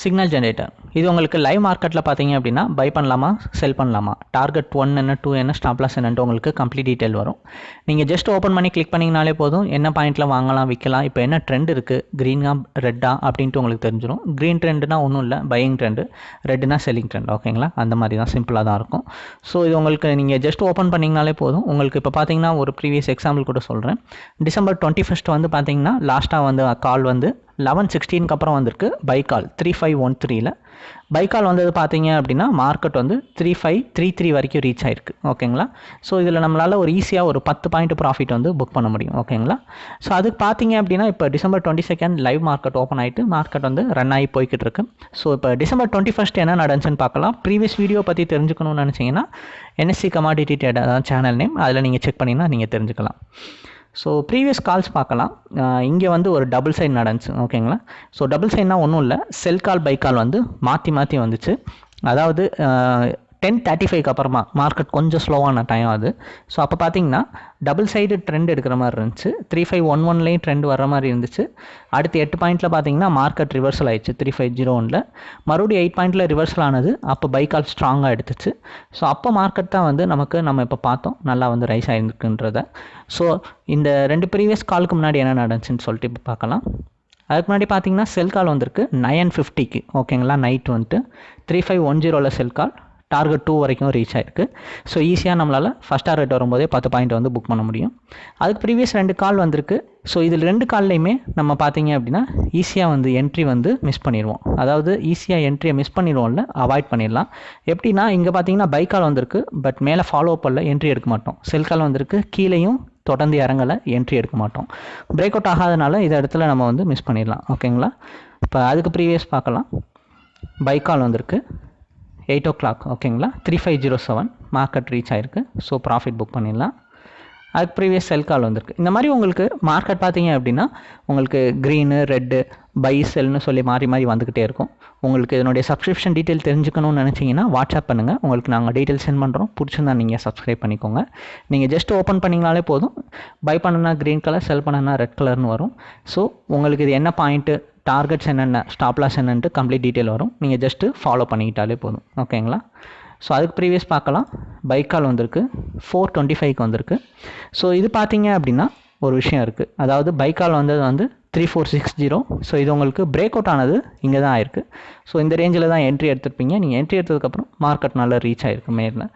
Signal generator இது உங்களுக்கு live மார்க்கெட்டில் பார்த்தீங்க அப்படின்னா பை பண்ணலாமா செல் பண்ணலாமா? டார்கெட் ஒன் என்ன டூ என்ன ஸ்டாப்லாஸ் என்னன்ட்டு உங்களுக்கு கம்ப்ளீட் டீட்டெயில் வரும். நீங்கள் ஜஸ்ட் ஓப்பன் பண்ணி கிளிக் பண்ணிங்கனாலே போதும். என்ன பாயிண்ட்டில் வாங்கலாம் விற்கலாம் இப்போ என்ன ட்ரெண்ட் இருக்குது க்ரீனாக ரெட்டா அப்படின்ட்டு உங்களுக்கு தெரிஞ்சிடும் க்ரீன் ட்ரெண்டுனா ஒன்றும் இல்லை பையிங் ட்ரெண்டு ரெட்டுனா செல்லிங் ட்ரெண்ட் ஓகேங்களா அந்த மாதிரி தான் சிம்பிளாக தான் இருக்கும். ஸோ இது உங்களுக்கு நீங்கள் ஜஸ்ட் ஓப்பன் பண்ணிங்கனாலே போதும். உங்களுக்கு இப்போ பார்த்தீங்கன்னா ஒரு ப்ரீவியஸ் எக்ஸாம்பிள் கூட சொல்கிறேன் டிசம்பர் டுவெண்ட்டி ஃபஸ்ட் வந்து பார்த்தீங்கன்னா லாஸ்ட்டாக வந்து கால் வந்து லெவன் சிக்ஸ்டீனுக்கு அப்புறம் வந்திருக்கு பைக்கால் த்ரீ ஃபைவ் ஒன் த்ரீயில் பைக்கால் வந்தது பார்த்தீங்க அப்படின்னா மார்க்கெட் வந்து த்ரீ ஃபைவ் த்ரீ த்ரீ வரைக்கும் ரீச் ஆயிருக்கு. ஓகேங்களா? ஸோ இதில் நம்மளால் ஒரு ஈஸியாக ஒரு பத்து பாயிண்ட் ப்ராஃபிட் வந்து புக் பண்ண முடியும். ஓகேங்களா? ஸோ அதுக்கு பார்த்தீங்க அப்படின்னா இப்போ December twenty second live market open ஆகிட்டு மார்க்கெட் வந்து ரன் ஆகி போய்கிட்டு இருக்கு. ஸோ இப்போ டிசம்பர் டுவெண்ட்டி ஃபஸ்ட் என்ன நடந்துச்சுன்னு பார்க்கலாம். ப்ரீவியஸ் வீடியோ பற்றி தெரிஞ்சுக்கணும்னு நினச்சிங்கன்னா என்எஸ்சி கமாடிட்டி ட்ரேட் அதான் சேனல் நேம் அதில் நீங்கள் செக் பண்ணிங்கன்னா நீங்கள் தெரிஞ்சுக்கலாம். ஸோ ப்ரீவியஸ் கால்ஸ் பார்க்கலாம். இங்கே வந்து ஒரு டபுள் சைட் நடந்துச்சு ஓகேங்களா ஸோ டபுள் சைட்னா ஒன்றும் இல்லை. செல் கால் பை கால் வந்து மாற்றி மாற்றி வந்துச்சு. அதாவது டென் தேர்ட்டி ஃபைவ்க்கு அப்புறமா. மார்க்கெட் கொஞ்சம் ஸ்லோவான டைம் அது. ஸோ அப்போ பார்த்தீங்கன்னா டபுள் சைடு ட்ரெண்ட் எடுக்கிற மாதிரி இருந்துச்சு. த்ரீ ஃபைவ் ஒன் ஒன்லேயும் ட்ரெண்ட் வர மாதிரி இருந்துச்சு. அடுத்து எட்டு பாயிண்ட்டில் பார்த்தீங்கன்னா மார்க்கெட் ரிவர்சல் ஆயிடுச்சு. த்ரீ ஃபைவ் ஜீரோ ஒனில். மறுபடியும் எயிட் பாயிண்ட்டில் ரிவர்சல் ஆனது அப்போ பைக்கால் ஸ்ட்ராங்காக எடுத்துச்சு. ஸோ அப்போ மார்க்கெட் தான் வந்து நமக்கு நம்ம இப்போ பார்த்தோம் நல்லா வந்து ரைஸ் ஆகிருக்குன்றத ஸோ இந்த ரெண்டு ப்ரீவியஸ் காலுக்கு முன்னாடி என்ன நடந்துச்சுன்னு சொல்லிட்டு இப்போ பார்க்கலாம். அதுக்கு முன்னாடி பார்த்தீங்கன்னா செல் கால் வந்திருக்கு. நயன் ஃபிஃப்டிக்கு ஓகேங்களா நைட் வந்துட்டு. த்ரீ ஃபைவ் ஒன் ஜீரோவில் செல் கால் டார்கெட் டூ வரைக்கும் ரீச் ஆயிருக்கு. ஸோ ஈஸியாக நம்மளால் ஃபஸ்ட் டார்கெட் வரும்போதே பத்து பாயிண்ட் வந்து புக் பண்ண முடியும். அதுக்கு ப்ரீவியஸ் ரெண்டு கால் வந்திருக்கு. ஸோ இதில் ரெண்டு கால்லையுமே நம்ம பார்த்தீங்க அப்படின்னா ஈஸியாக வந்து என்ட்ரி வந்து மிஸ் பண்ணிடுவோம். அதாவது ஈஸியாக என்ட்ரியை மிஸ் பண்ணிடுவோம்ல அவாய்ட் பண்ணிடலாம். எப்படின்னா இங்கே பார்த்தீங்கன்னா பை கால் வந்திருக்கு பட் மேலே ஃபாலோ பண்ணல என்ட்ரி எடுக்க மாட்டோம். செல் கால் வந்திருக்கு கீழேயும் தொடர்ந்து இறங்கலை என்ட்ரி எடுக்க மாட்டோம். பிரேக் அவுட் ஆகாதனால இந்த இடத்துல நம்ம வந்து மிஸ் பண்ணிடலாம். ஓகேங்களா இப்போ அதுக்கு ப்ரீவியஸ் பார்க்கலாம். பை கால் வந்திருக்கு. எயிட் ஓ கிளாக் ஓகேங்களா three five zero seven market reach ஆயிருக்கு. ஸோ ப்ராஃபிட் புக் பண்ணிடலாம். அதுக்கு ப்ரீவியஸ் செல் கால் வந்திருக்கு. இந்த மாதிரி உங்களுக்கு மார்க்கெட் பார்த்தீங்க அப்படின்னா உங்களுக்கு க்ரீனு ரெட்டு பை செல்னு சொல்லி மாறி மாறி வந்துக்கிட்டே இருக்கும். உங்களுக்கு இதனுடைய சப்ஸ்கிரிப்ஷன் டீட்டெயில் தெரிஞ்சுக்கணும்னு நினச்சிங்கன்னா வாட்ஸ்அப் பண்ணுங்கள் உங்களுக்கு நாங்கள் டீட்டெயில் சென்ட் பண்ணுறோம் பிடிச்சிருந்தா நீங்கள் சப்ஸ்கிரைப் பண்ணிக்கோங்க. நீங்கள் ஜஸ்ட் ஓப்பன் பண்ணிங்கனாலே போதும். பை பண்ணனா க்ரீன் கலர் செல் பண்ணனா ரெட் கலர்னு வரும். ஸோ உங்களுக்கு இது என்ன பாயிண்ட்டு டார்கெட்ஸ் என்னென்ன ஸ்டாப் லாஸ் என்னன்ட்டு கம்ப்ளீட் டீட்டெயில் வரும். நீங்கள் ஜஸ்ட்டு ஃபாலோ பண்ணிக்கிட்டாலே போதும். ஓகேங்களா ஸோ அதுக்கு ப்ரீவியஸ் பார்க்கலாம். பைக்கால் வந்திருக்கு. ஃபோர் டுவெண்ட்டி ஃபைவ்க்கு வந்திருக்கு. ஸோ இது பார்த்தீங்க அப்படின்னா ஒரு விஷயம் இருக்குது அதாவது பைக்கால் வந்தது வந்து three four six zero so இது உங்களுக்கு பிரேக் அவுட் ஆனது இங்கே தான் ஆயிருக்கு. ஸோ இந்த ரேஞ்சில் தான் என்ட்ரி எடுத்திருப்பீங்க. நீங்கள் என்ட்ரி எடுத்ததுக்கப்புறம் மார்க்கெட் நல்லா ரீச் ஆயிருக்கு மேலே.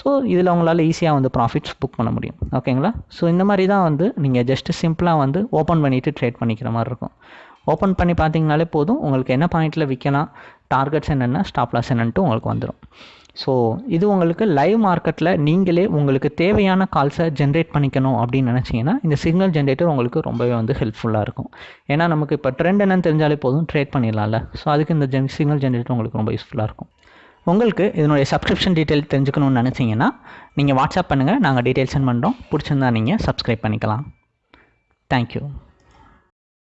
ஸோ இதில் உங்களால் ஈஸியாக வந்து ப்ராஃபிட்ஸ் புக் பண்ண முடியும். ஓகேங்களா ஸோ இந்த மாதிரி தான் வந்து நீங்கள் ஜஸ்ட்டு சிம்பிளாக வந்து ஓப்பன் பண்ணிவிட்டு ட்ரேட் பண்ணிக்கிற மாதிரி இருக்கும். ஓப்பன் பண்ணி பார்த்தீங்கனாலே போதும். உங்களுக்கு என்ன பாயிண்ட்டில் விற்கலாம் டார்கெட்ஸ் என்னென்ன ஸ்டாப் லாஸ் என்னன்ட்டு உங்களுக்கு வந்துடும் ஸோ இது உங்களுக்கு லைவ் மார்க்கெட்டில் நீங்களே உங்களுக்கு தேவையான கால்ஸை ஜென்ரேட் பண்ணிக்கணும் அப்படின்னு நினச்சிங்கன்னா இந்த சிக்னல் ஜென்ரேட்டர் உங்களுக்கு ரொம்பவே வந்து ஹெல்ப்ஃபுல்லாக இருக்கும். ஏன்னா நமக்கு இப்போ ட்ரெண்ட் என்னன்னு தெரிஞ்சாலே போதும் ட்ரேட் பண்ணிடலாம்ல. ஸோ அதுக்கு இந்த ஜென் சிக்னல் ஜென்ரேட்டர் உங்களுக்கு ரொம்ப யூஸ்ஃபுல்லாக இருக்கும். உங்களுக்கு இதனுடைய சப்ஸ்கிரிப்ஷன் டீட்டெயில் தெரிஞ்சுக்கணும்னு நினச்சிங்கன்னா நீங்கள் வாட்ஸ்அப் பண்ணுங்கள் நாங்கள் டீட்டெயில் சென்ட் பண்ணுறோம் பிடிச்சிருந்தா நீங்கள் சப்ஸ்கிரைப் பண்ணிக்கலாம். தேங்க்யூ